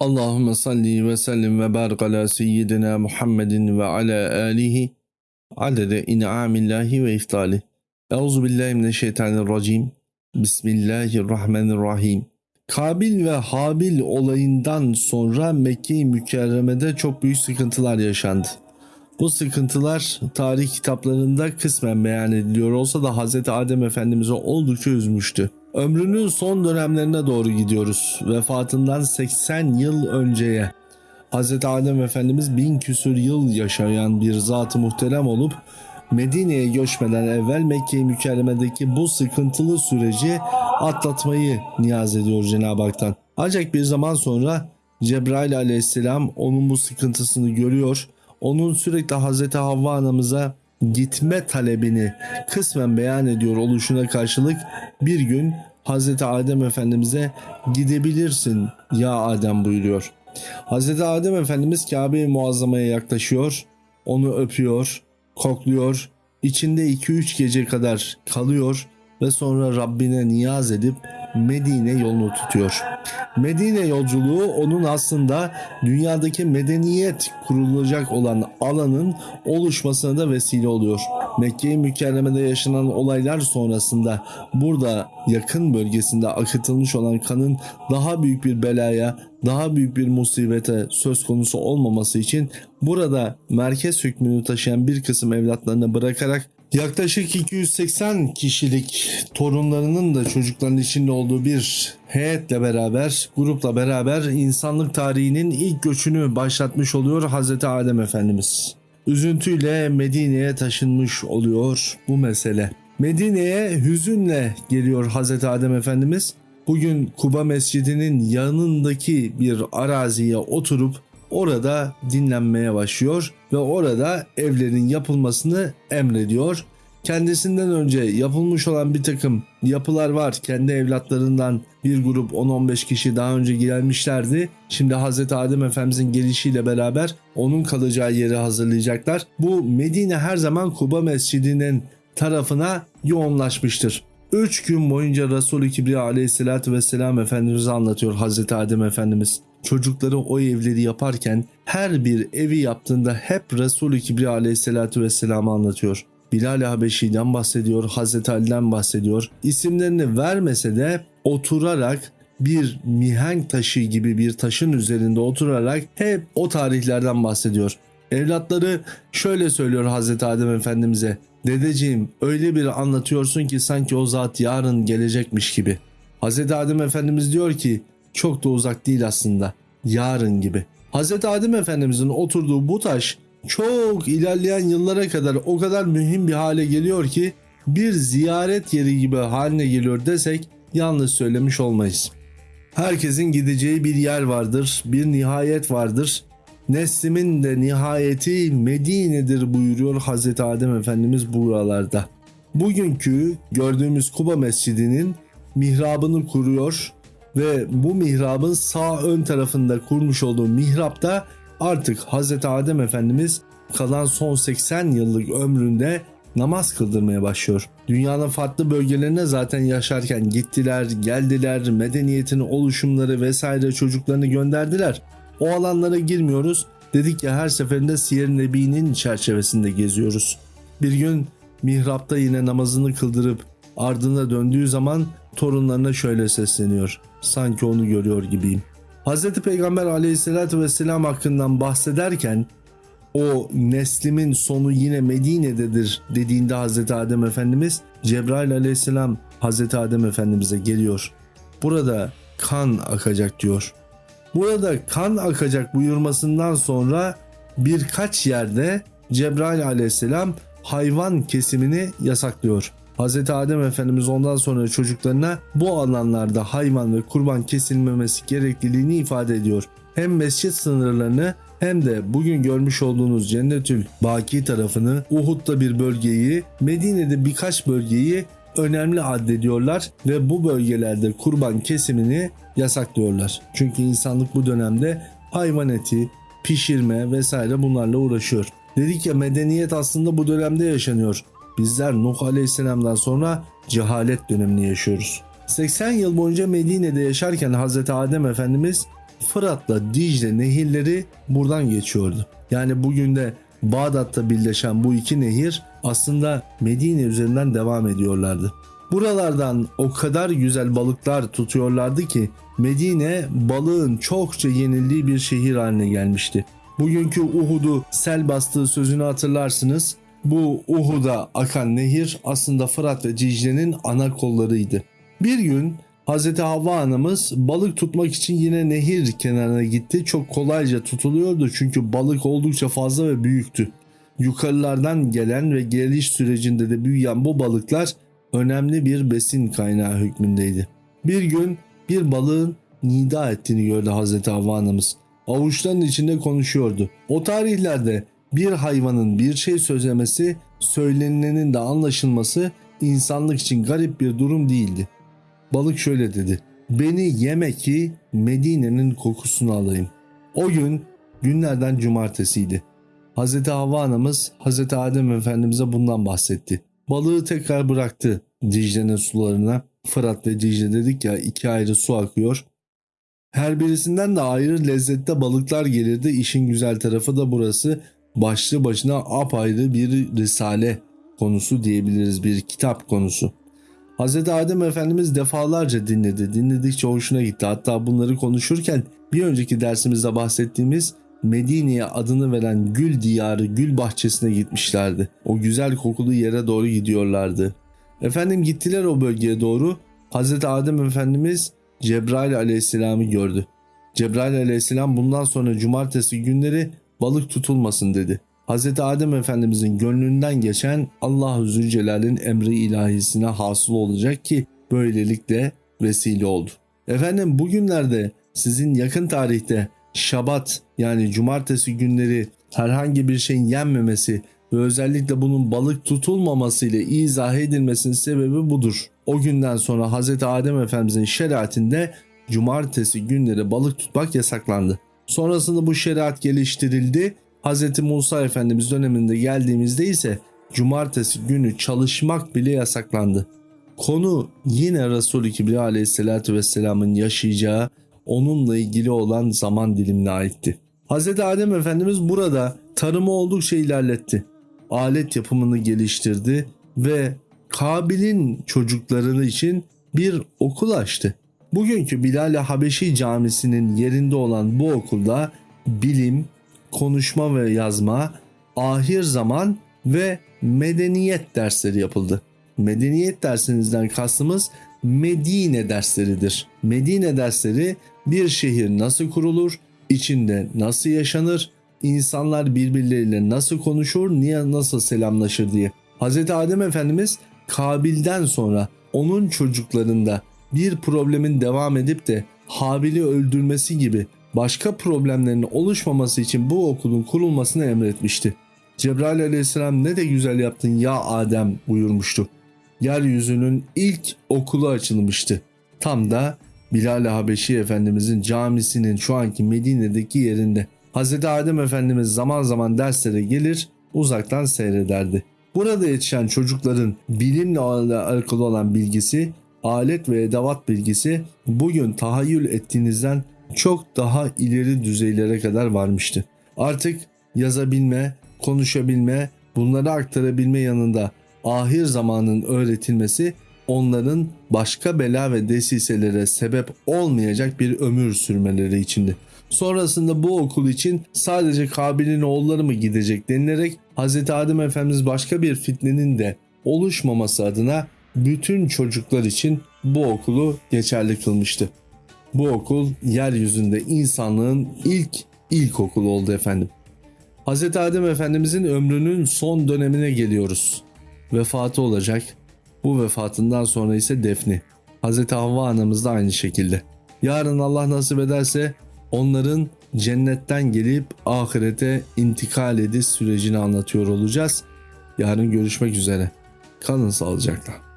Allahümme salli ve sellim ve barik ala seyyidina Muhammedin ve ala alihi adede in'amillahi ve iftali. Euzu billahi mineşşeytanirracim. Bismillahirrahmanirrahim. Kabil ve Habil olayından sonra Mekke-i Mükerreme'de çok büyük sıkıntılar yaşandı. Bu sıkıntılar tarih kitaplarında kısmen beyan ediliyor olsa da Hz. Adem Efendimiz'i oldukça üzmüştü. Ömrünün son dönemlerine doğru gidiyoruz. Vefatından 80 yıl önceye. Hz. Adem Efendimiz bin küsür yıl yaşayan bir zat-ı muhterem olup Medine'ye göçmeden evvel Mekke-i Mükerreme'deki bu sıkıntılı süreci atlatmayı niyaz ediyor Cenab-ı Hak'tan. Ancak bir zaman sonra Cebrail aleyhisselam onun bu sıkıntısını görüyor. Onun sürekli Hazreti Havva anamıza gitme talebini kısmen beyan ediyor oluşuna karşılık bir gün Hazreti Adem Efendimiz'e gidebilirsin ya Adem buyuruyor. Hazreti Adem Efendimiz Kabe-i Muazzama'ya yaklaşıyor, onu öpüyor, kokluyor, içinde 2-3 gece kadar kalıyor ve sonra Rabbine niyaz edip Medine yolunu tutuyor. Medine yolculuğu onun aslında dünyadaki medeniyet kurulacak olan alanın oluşmasına da vesile oluyor. Mekke-i Mükerreme'de yaşanan olaylar sonrasında burada yakın bölgesinde akıtılmış olan kanın daha büyük bir belaya, daha büyük bir musibete söz konusu olmaması için burada merkez hükmünü taşıyan bir kısım evlatlarını bırakarak Yaklaşık 280 kişilik torunlarının da çocukların içinde olduğu bir heyetle beraber, grupla beraber insanlık tarihinin ilk göçünü başlatmış oluyor Hazreti Adem Efendimiz. Üzüntüyle Medine'ye taşınmış oluyor bu mesele. Medine'ye hüzünle geliyor Hazreti Adem Efendimiz. Bugün Kuba Mescidi'nin yanındaki bir araziye oturup orada dinlenmeye başlıyor ve orada evlerin yapılmasını emrediyor. Kendisinden önce yapılmış olan bir takım yapılar var. Kendi evlatlarından bir grup 10-15 kişi daha önce gelmişlerdi. Şimdi Hz. Adem Efendimizin gelişiyle beraber onun kalacağı yeri hazırlayacaklar. Bu Medine her zaman Kuba Mescidi'nin tarafına yoğunlaşmıştır. 3 gün boyunca Resul-i Kibriya aleyhissalatü vesselam Efendimiz'i anlatıyor Hz. Adem Efendimiz çocukları o evleri yaparken her bir evi yaptığında hep Resulü Kibriya aleyhissalatü vesselam'ı anlatıyor. Bilal Habeşi'den bahsediyor, Hazreti Ali'den bahsediyor. İsimlerini vermese de oturarak bir mihenk taşı gibi bir taşın üzerinde oturarak hep o tarihlerden bahsediyor. Evlatları şöyle söylüyor Hazreti Adem Efendimiz'e. Dedeciğim öyle bir anlatıyorsun ki sanki o zat yarın gelecekmiş gibi. Hazreti Adem Efendimiz diyor ki çok da uzak değil aslında. Yarın gibi. Hz. Adem Efendimizin oturduğu bu taş çok ilerleyen yıllara kadar o kadar mühim bir hale geliyor ki bir ziyaret yeri gibi haline geliyor desek yanlış söylemiş olmayız. Herkesin gideceği bir yer vardır, bir nihayet vardır. Neslimin de nihayeti Medine'dir buyuruyor Hz. Adem Efendimiz buralarda. Bugünkü gördüğümüz Kuba Mescidi'nin mihrabını kuruyor ve bu mihrabın sağ ön tarafında kurmuş olduğu mihrapta artık Hz. Adem Efendimiz kalan son 80 yıllık ömründe namaz kıldırmaya başlıyor. Dünyanın farklı bölgelerine zaten yaşarken gittiler, geldiler, medeniyetin oluşumları vesaire çocuklarını gönderdiler. O alanlara girmiyoruz. Dedik ya her seferinde Siyer Nebi'nin çerçevesinde geziyoruz. Bir gün mihrapta yine namazını kıldırıp ardına döndüğü zaman torunlarına şöyle sesleniyor. Sanki onu görüyor gibiyim. Hz. Peygamber aleyhissalatü vesselam hakkından bahsederken o neslimin sonu yine Medine'dedir dediğinde Hz. Adem Efendimiz Cebrail aleyhisselam Hz. Adem Efendimiz'e geliyor. Burada kan akacak diyor. Burada kan akacak buyurmasından sonra birkaç yerde Cebrail aleyhisselam hayvan kesimini yasaklıyor. Hz. Adem Efendimiz ondan sonra çocuklarına bu alanlarda hayvan ve kurban kesilmemesi gerekliliğini ifade ediyor. Hem mescit sınırlarını hem de bugün görmüş olduğunuz Cennetül Baki tarafını, Uhud'da bir bölgeyi, Medine'de birkaç bölgeyi önemli addediyorlar ve bu bölgelerde kurban kesimini yasaklıyorlar. Çünkü insanlık bu dönemde hayvan eti, pişirme vesaire bunlarla uğraşıyor. Dedik ya medeniyet aslında bu dönemde yaşanıyor. Bizler Nuh Aleyhisselam'dan sonra cehalet dönemini yaşıyoruz. 80 yıl boyunca Medine'de yaşarken Hz. Adem Efendimiz Fırat'la Dicle nehirleri buradan geçiyordu. Yani bugün de Bağdat'ta birleşen bu iki nehir aslında Medine üzerinden devam ediyorlardı. Buralardan o kadar güzel balıklar tutuyorlardı ki Medine balığın çokça yenildiği bir şehir haline gelmişti. Bugünkü Uhud'u sel bastığı sözünü hatırlarsınız. Bu Uhud'a akan nehir aslında Fırat ve Dicle'nin ana kollarıydı. Bir gün Hz. Havva anamız balık tutmak için yine nehir kenarına gitti. Çok kolayca tutuluyordu çünkü balık oldukça fazla ve büyüktü. Yukarılardan gelen ve geliş sürecinde de büyüyen bu balıklar önemli bir besin kaynağı hükmündeydi. Bir gün bir balığın nida ettiğini gördü Hazreti Havva anamız. Avuçların içinde konuşuyordu. O tarihlerde bir hayvanın bir şey sözlemesi, söylenilenin de anlaşılması insanlık için garip bir durum değildi. Balık şöyle dedi. Beni yeme ki Medine'nin kokusunu alayım. O gün günlerden cumartesiydi. Hz. Havva anamız Hz. Adem Efendimiz'e bundan bahsetti. Balığı tekrar bıraktı Dicle'nin sularına. Fırat ve Dicle dedik ya iki ayrı su akıyor. Her birisinden de ayrı lezzette balıklar gelirdi. İşin güzel tarafı da burası. Başlı başına apayrı bir risale konusu diyebiliriz. Bir kitap konusu. Hz. Adem Efendimiz defalarca dinledi. Dinledikçe hoşuna gitti. Hatta bunları konuşurken bir önceki dersimizde bahsettiğimiz Medine'ye adını veren gül diyarı, gül bahçesine gitmişlerdi. O güzel kokulu yere doğru gidiyorlardı. Efendim gittiler o bölgeye doğru. Hz. Adem Efendimiz Cebrail aleyhisselamı gördü. Cebrail aleyhisselam bundan sonra cumartesi günleri balık tutulmasın dedi. Hz. Adem Efendimizin gönlünden geçen Allah-u Zülcelal'in emri ilahisine hasıl olacak ki böylelikle vesile oldu. Efendim bugünlerde sizin yakın tarihte şabat yani cumartesi günleri herhangi bir şeyin yenmemesi ve özellikle bunun balık tutulmaması ile izah edilmesinin sebebi budur. O günden sonra Hz. Adem Efendimizin şeriatinde cumartesi günleri balık tutmak yasaklandı. Sonrasında bu şeriat geliştirildi. Hz. Musa Efendimiz döneminde geldiğimizde ise cumartesi günü çalışmak bile yasaklandı. Konu yine Resul-i Kibriya vesselamın yaşayacağı onunla ilgili olan zaman dilimine aitti. Hz. Adem Efendimiz burada tarımı oldukça ilerletti. Alet yapımını geliştirdi ve Kabil'in çocukları için bir okul açtı. Bugünkü Bilal-i Habeşi Camisi'nin yerinde olan bu okulda bilim, konuşma ve yazma, ahir zaman ve medeniyet dersleri yapıldı. Medeniyet dersinizden kastımız Medine dersleridir. Medine dersleri bir şehir nasıl kurulur, içinde nasıl yaşanır, insanlar birbirleriyle nasıl konuşur, niye nasıl selamlaşır diye. Hz. Adem Efendimiz Kabil'den sonra onun çocuklarında bir problemin devam edip de Habil'i öldürmesi gibi başka problemlerin oluşmaması için bu okulun kurulmasını emretmişti. Cebrail aleyhisselam ne de güzel yaptın ya Adem buyurmuştu. Yeryüzünün ilk okulu açılmıştı. Tam da Bilal Habeşi Efendimizin camisinin şu anki Medine'deki yerinde. Hz. Adem Efendimiz zaman zaman derslere gelir uzaktan seyrederdi. Burada yetişen çocukların bilimle alakalı olan bilgisi, alet ve edevat bilgisi bugün tahayyül ettiğinizden çok daha ileri düzeylere kadar varmıştı. Artık yazabilme, konuşabilme, bunları aktarabilme yanında ahir zamanın öğretilmesi onların başka bela ve desiselere sebep olmayacak bir ömür sürmeleri içindi. Sonrasında bu okul için sadece Kabil'in oğulları mı gidecek denilerek Hz. Adem Efendimiz başka bir fitnenin de oluşmaması adına bütün çocuklar için bu okulu geçerli kılmıştı. Bu okul yeryüzünde insanlığın ilk ilkokulu oldu efendim. Hz. Adem Efendimizin ömrünün son dönemine geliyoruz. Vefatı olacak. Bu vefatından sonra ise defni. Hz. Havva anamız da aynı şekilde. Yarın Allah nasip ederse onların cennetten gelip ahirete intikal ediş sürecini anlatıyor olacağız. Yarın görüşmek üzere. Kalın sağlıcakla.